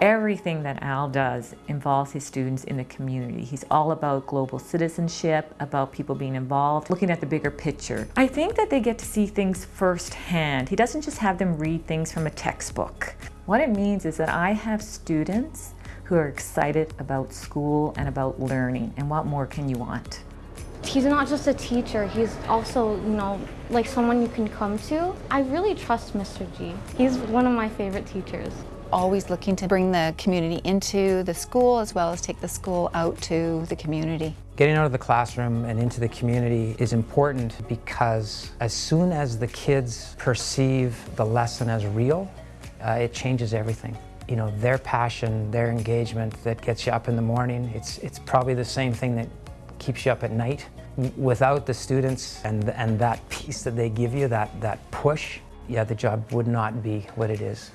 Everything that Al does involves his students in the community. He's all about global citizenship, about people being involved, looking at the bigger picture. I think that they get to see things firsthand. He doesn't just have them read things from a textbook. What it means is that I have students who are excited about school and about learning, and what more can you want? He's not just a teacher, he's also, you know, like someone you can come to. I really trust Mr. G. He's one of my favorite teachers. Always looking to bring the community into the school as well as take the school out to the community. Getting out of the classroom and into the community is important because as soon as the kids perceive the lesson as real, uh, it changes everything. You know, their passion, their engagement that gets you up in the morning, it's, it's probably the same thing that keeps you up at night. Without the students and, and that piece that they give you, that, that push, yeah, the job would not be what it is.